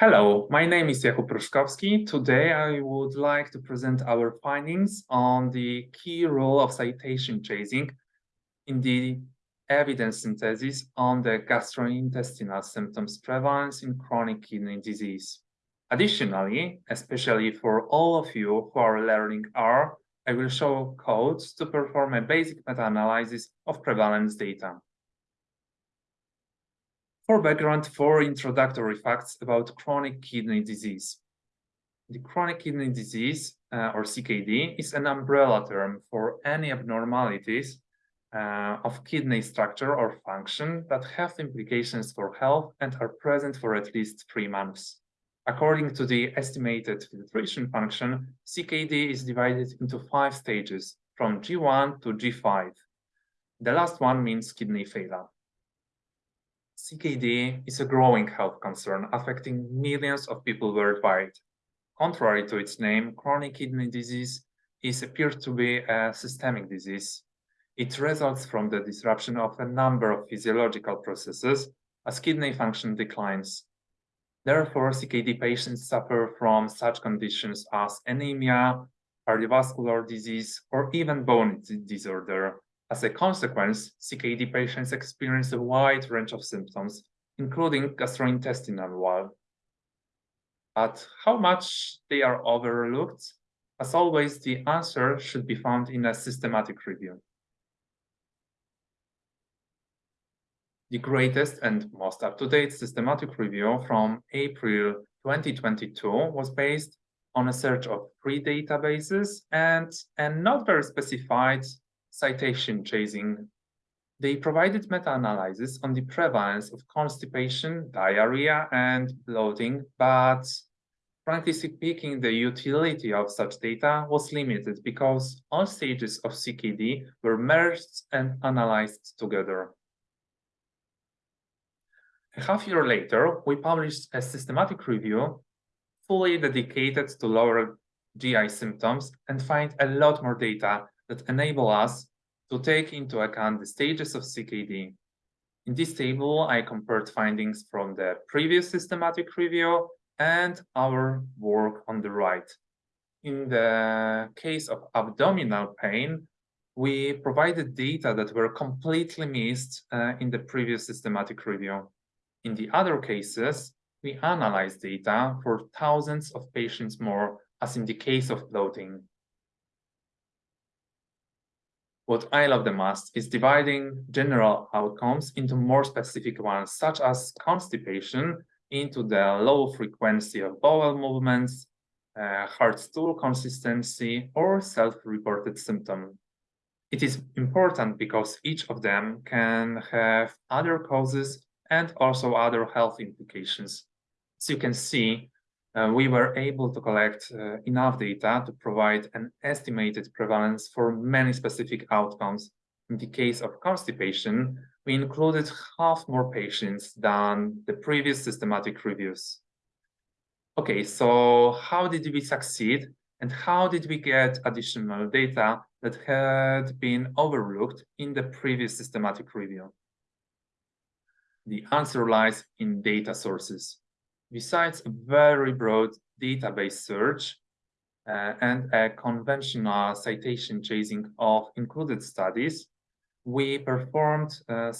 Hello, my name is Jakub Pruszkowski. Today I would like to present our findings on the key role of citation chasing in the evidence synthesis on the gastrointestinal symptoms prevalence in chronic kidney disease. Additionally, especially for all of you who are learning R, I will show codes to perform a basic meta-analysis of prevalence data. For background, four introductory facts about chronic kidney disease. The chronic kidney disease, uh, or CKD, is an umbrella term for any abnormalities uh, of kidney structure or function that have implications for health and are present for at least three months. According to the estimated filtration function, CKD is divided into five stages, from G1 to G5. The last one means kidney failure. CKD is a growing health concern affecting millions of people worldwide. Contrary to its name, chronic kidney disease is appears to be a systemic disease. It results from the disruption of a number of physiological processes as kidney function declines. Therefore, CKD patients suffer from such conditions as anemia, cardiovascular disease, or even bone disorder, as a consequence, CKD patients experience a wide range of symptoms, including gastrointestinal one. But how much they are overlooked? As always, the answer should be found in a systematic review. The greatest and most up-to-date systematic review from April 2022 was based on a search of three databases and a not very specified citation chasing. They provided meta-analysis on the prevalence of constipation, diarrhea, and bloating, but frankly speaking, the utility of such data was limited because all stages of CKD were merged and analyzed together. A half year later, we published a systematic review fully dedicated to lower GI symptoms and find a lot more data that enable us to take into account the stages of CKD. In this table, I compared findings from the previous systematic review and our work on the right. In the case of abdominal pain, we provided data that were completely missed uh, in the previous systematic review. In the other cases, we analyzed data for thousands of patients more, as in the case of bloating. What I love the most is dividing general outcomes into more specific ones, such as constipation into the low frequency of bowel movements, uh, hard stool consistency, or self-reported symptom. It is important because each of them can have other causes and also other health implications. As you can see, uh, we were able to collect uh, enough data to provide an estimated prevalence for many specific outcomes. In the case of constipation, we included half more patients than the previous systematic reviews. Okay, so how did we succeed and how did we get additional data that had been overlooked in the previous systematic review? The answer lies in data sources. Besides a very broad database search uh, and a conventional citation chasing of included studies, we performed uh,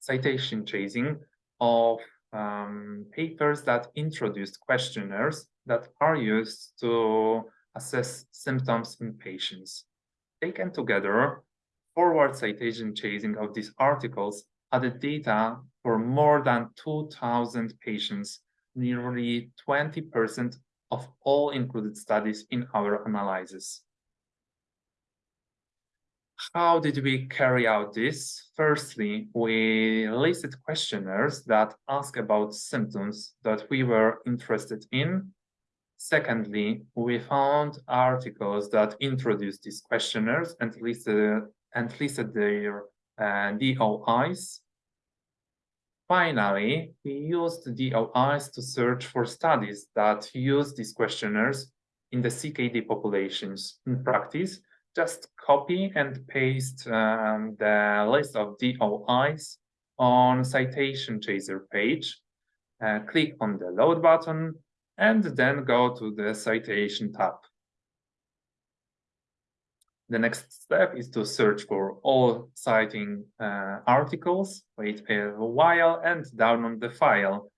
citation chasing of um, papers that introduced questionnaires that are used to assess symptoms in patients. Taken together, forward citation chasing of these articles added data for more than 2,000 patients nearly 20% of all included studies in our analysis. How did we carry out this? Firstly, we listed questionnaires that ask about symptoms that we were interested in. Secondly, we found articles that introduced these questionnaires and listed, and listed their uh, DOIs. Finally, we used DOIs to search for studies that use these questionnaires in the CKD populations. In practice, just copy and paste um, the list of DOIs on citation chaser page uh, click on the load button, and then go to the citation tab. The next step is to search for all citing uh, articles, wait a while, and download the file.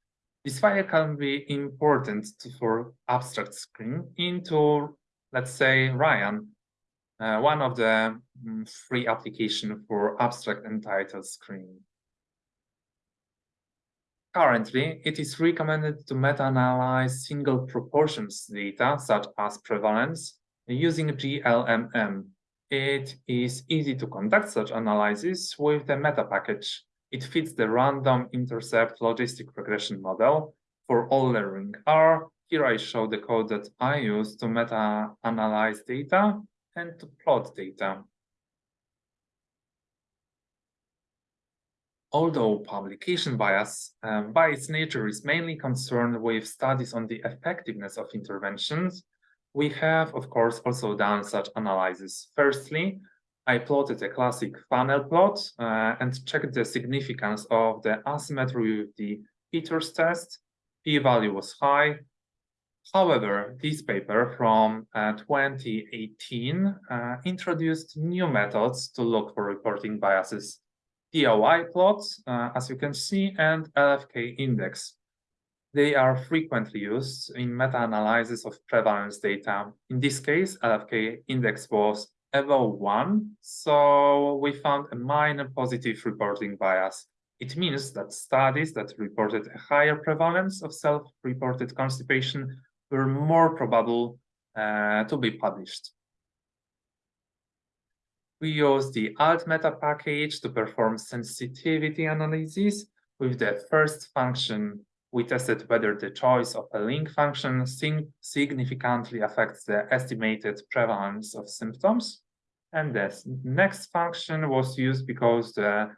This file can be important to, for abstract screen into, let's say, Rayyan, uh, one of the um, free application for abstract and title screen. Currently, it is recommended to meta-analyze single proportions data, such as prevalence, using GLMM. It is easy to conduct such analysis with the meta package. It fits the random intercept logistic regression model for all learning R. Here I show the code that I use to meta-analyze data and to plot data. Although publication bias, um, by its nature, is mainly concerned with studies on the effectiveness of interventions, we have, of course, also done such analysis. Firstly, I plotted a classic funnel plot uh, and checked the significance of the asymmetry with the Peters test. P-value was high. However, this paper from uh, 2018 uh, introduced new methods to look for reporting biases Doi plots, uh, as you can see, and LFK index. They are frequently used in meta-analysis of prevalence data. In this case, LFK index was above 1, so we found a minor positive reporting bias. It means that studies that reported a higher prevalence of self-reported constipation were more probable uh, to be published. We use the AltMeta package to perform sensitivity analysis. With the first function, we tested whether the choice of a link function significantly affects the estimated prevalence of symptoms. And this next function was used because the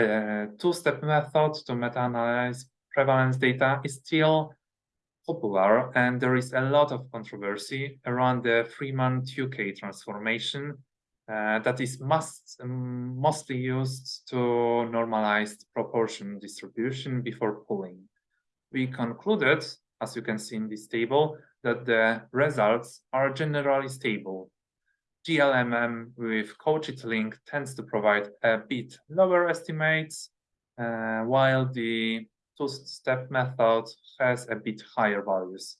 uh, two-step method to meta-analyze prevalence data is still popular, and there is a lot of controversy around the Freeman-Tukey transformation uh, that is must, um, mostly used to normalize proportion distribution before pooling. We concluded, as you can see in this table, that the results are generally stable. GLMM with cauchit link tends to provide a bit lower estimates, uh, while the two-step method has a bit higher values.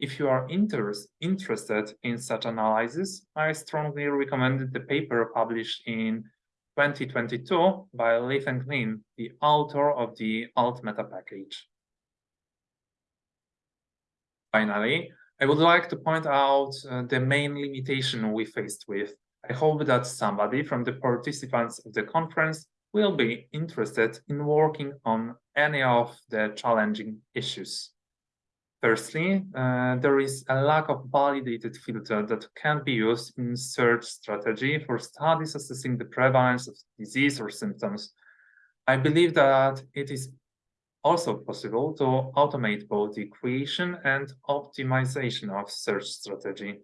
If you are inter interested in such analysis, I strongly recommend the paper published in 2022 by Leaf and the author of the AltMeta package. Finally, I would like to point out uh, the main limitation we faced with. I hope that somebody from the participants of the conference will be interested in working on any of the challenging issues. Firstly, uh, there is a lack of validated filter that can be used in search strategy for studies assessing the prevalence of disease or symptoms. I believe that it is also possible to automate both the creation and optimization of search strategy.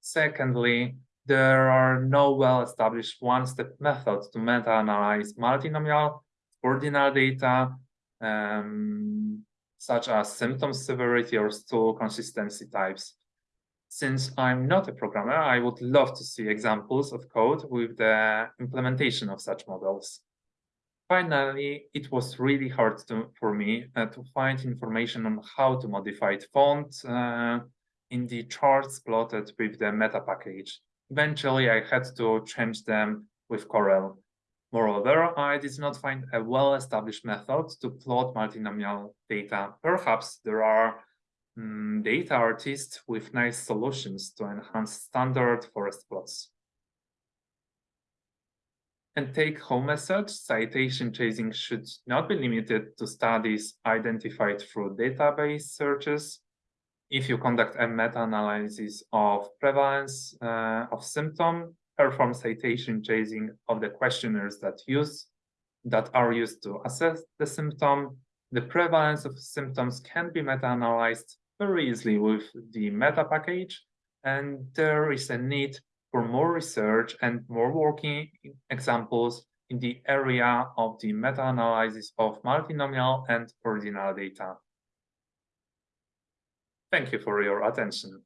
Secondly, there are no well-established one-step methods to meta-analyze multinomial ordinal data um, such as symptom severity or stool consistency types. Since I'm not a programmer, I would love to see examples of code with the implementation of such models. Finally, it was really hard to, for me uh, to find information on how to modify font uh, in the charts plotted with the meta package. Eventually, I had to change them with Corel. Moreover, I did not find a well-established method to plot multinomial data. Perhaps there are um, data artists with nice solutions to enhance standard forest plots. And take-home message, citation chasing should not be limited to studies identified through database searches. If you conduct a meta-analysis of prevalence uh, of symptom, perform citation chasing of the questionnaires that use that are used to assess the symptom. The prevalence of symptoms can be meta-analyzed very easily with the meta package, and there is a need for more research and more working examples in the area of the meta-analysis of multinomial and ordinal data. Thank you for your attention.